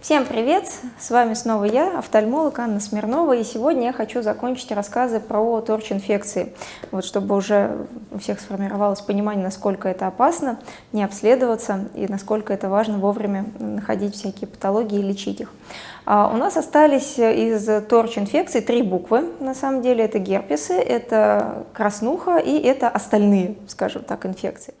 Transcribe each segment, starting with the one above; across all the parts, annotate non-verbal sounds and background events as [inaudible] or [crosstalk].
Всем привет! С вами снова я, офтальмолог Анна Смирнова, и сегодня я хочу закончить рассказы про торч-инфекции, вот чтобы уже у всех сформировалось понимание, насколько это опасно, не обследоваться и насколько это важно вовремя находить всякие патологии и лечить их. А у нас остались из торч-инфекций три буквы, на самом деле это герпесы, это краснуха и это остальные, скажем так, инфекции.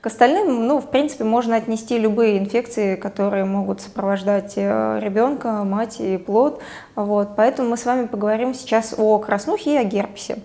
К остальным, ну, в принципе, можно отнести любые инфекции, которые могут сопровождать э, ребенка, мать и плод. Вот, поэтому мы с вами поговорим сейчас о краснухе и о герпесе.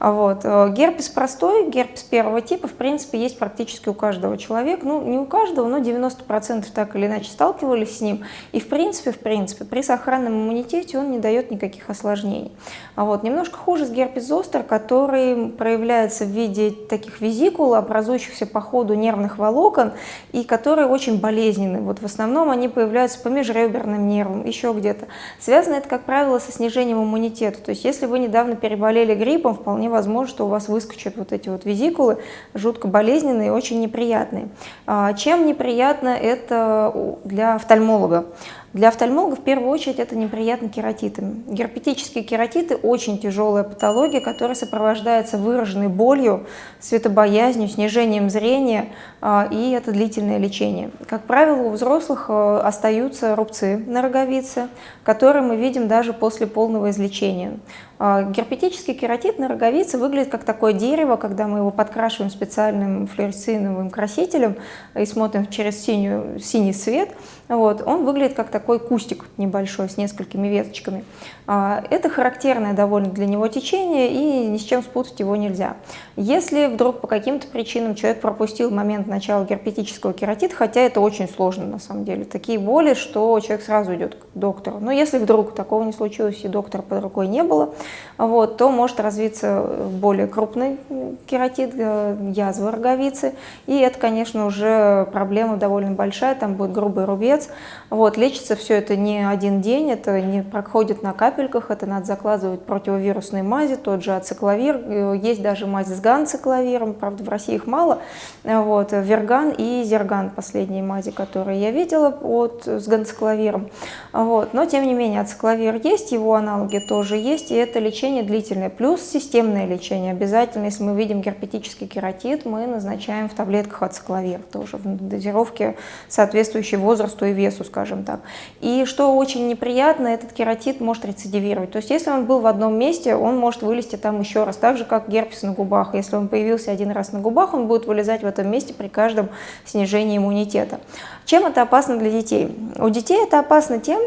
Вот. Э, герпес простой, герпес первого типа, в принципе, есть практически у каждого человека. Ну, не у каждого, но 90% так или иначе сталкивались с ним. И, в принципе, в принципе, при сохранном иммунитете он не дает никаких осложнений. Вот. Немножко хуже с герпес зостер, который проявляется в виде таких визикул, образующихся по ходу нервных волокон, и которые очень болезненны. Вот в основном они появляются по межреберным нервам, еще где-то. Связано это, как правило, со снижением иммунитета. То есть если вы недавно переболели гриппом, вполне возможно, что у вас выскочат вот эти вот визикулы, жутко болезненные и очень неприятные. А, чем неприятно это для офтальмолога? Для офтальмолога в первую очередь это неприятно кератитами. Герпетические кератиты – очень тяжелая патология, которая сопровождается выраженной болью, светобоязнью, снижением зрения, а, и это длительное лечение. Как правило, у взрослых а, остаются рубцы на роговице, которые мы видим даже после полного излечения. А, герпетический кератит на роговице выглядит как такое дерево, когда мы его подкрашиваем специальным флуоресциновым красителем и смотрим через синюю, синий свет. Вот, он выглядит как такой кустик небольшой с несколькими веточками. А, это характерное довольно для него течение, и ни с чем спутать его нельзя. Если вдруг по каким-то причинам человек пропустил момент начала герпетического кератита, хотя это очень сложно на самом деле, такие боли, что человек сразу идет к доктору. Но если вдруг такого не случилось и доктора под рукой не было, вот, то может развиться более крупный кератит, э, язва роговицы, и это, конечно, уже проблема довольно большая, там будет грубый рубец. Вот, лечится все это не один день, это не проходит на капель, капельках, это надо закладывать противовирусные мази, тот же ацикловир, э, есть даже мазь с ганцикловиром, правда в России их мало, э, вот, верган и зерган, последние мази, которые я видела от, с ганцикловиром, вот, но тем не менее ацикловир есть, его аналоги тоже есть, и это лечение длительное, плюс системное лечение, обязательно, если мы видим герпетический кератит, мы назначаем в таблетках ацикловир, тоже в дозировке соответствующей возрасту и весу, скажем так. И что очень неприятно, этот кератит может рецидивировать. То есть если он был в одном месте, он может вылезти там еще раз, так же как герпес на губах. Если он появился один раз на губах, он будет вылезать в этом месте при каждом снижении иммунитета. Чем это опасно для детей? У детей это опасно тем,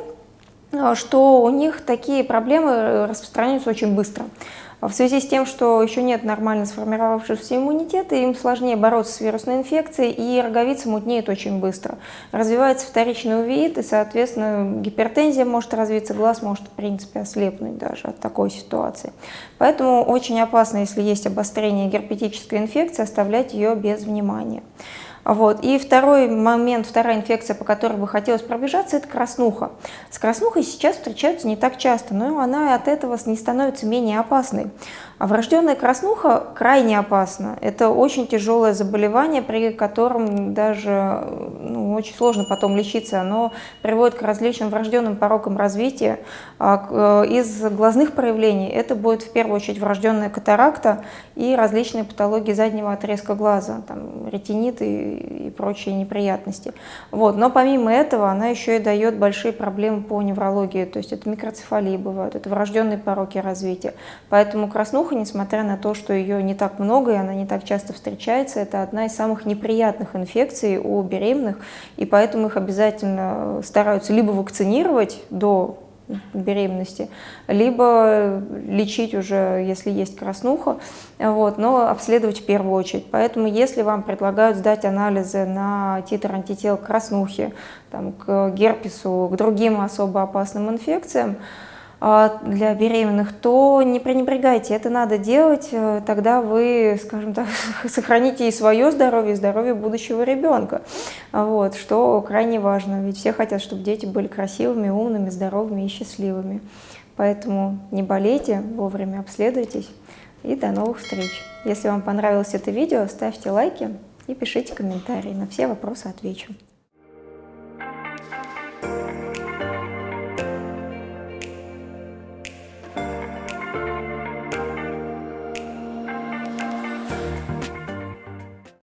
что у них такие проблемы распространяются очень быстро. В связи с тем, что еще нет нормально сформировавшегося иммунитета, им сложнее бороться с вирусной инфекцией, и роговица мутнеет очень быстро. Развивается вторичный увеит, и, соответственно, гипертензия может развиться, глаз может, в принципе, ослепнуть даже от такой ситуации. Поэтому очень опасно, если есть обострение герпетической инфекции, оставлять ее без внимания. Вот. И второй момент, вторая инфекция, по которой бы хотелось пробежаться, это краснуха. С краснухой сейчас встречаются не так часто, но она от этого не становится менее опасной. А врожденная краснуха крайне опасна. Это очень тяжелое заболевание, при котором даже ну, очень сложно потом лечиться. Оно приводит к различным врожденным порокам развития. А, э, из глазных проявлений это будет в первую очередь врожденная катаракта и различные патологии заднего отрезка глаза, там, ретинит и, и прочие неприятности. Вот. Но помимо этого она еще и дает большие проблемы по неврологии. То есть это микроцефалии бывают, это врожденные пороки развития. Поэтому краснуха Шлюха, несмотря на то, что ее не так много и она не так часто встречается, это одна из самых неприятных инфекций у беременных, и поэтому их обязательно стараются либо вакцинировать до беременности, либо лечить уже, если есть краснуха, вот, но обследовать в первую очередь. Поэтому если вам предлагают сдать анализы на титр антител к краснухе, там, к герпесу, к другим особо опасным инфекциям, для беременных, то не пренебрегайте, это надо делать, э, тогда вы, скажем так, [laughs] сохраните и свое здоровье, и здоровье будущего ребенка, вот, что крайне важно, ведь все хотят, чтобы дети были красивыми, умными, здоровыми и счастливыми. Поэтому не болейте, вовремя обследуйтесь, и до новых встреч. Если вам понравилось это видео, ставьте лайки и пишите комментарии. На все вопросы отвечу.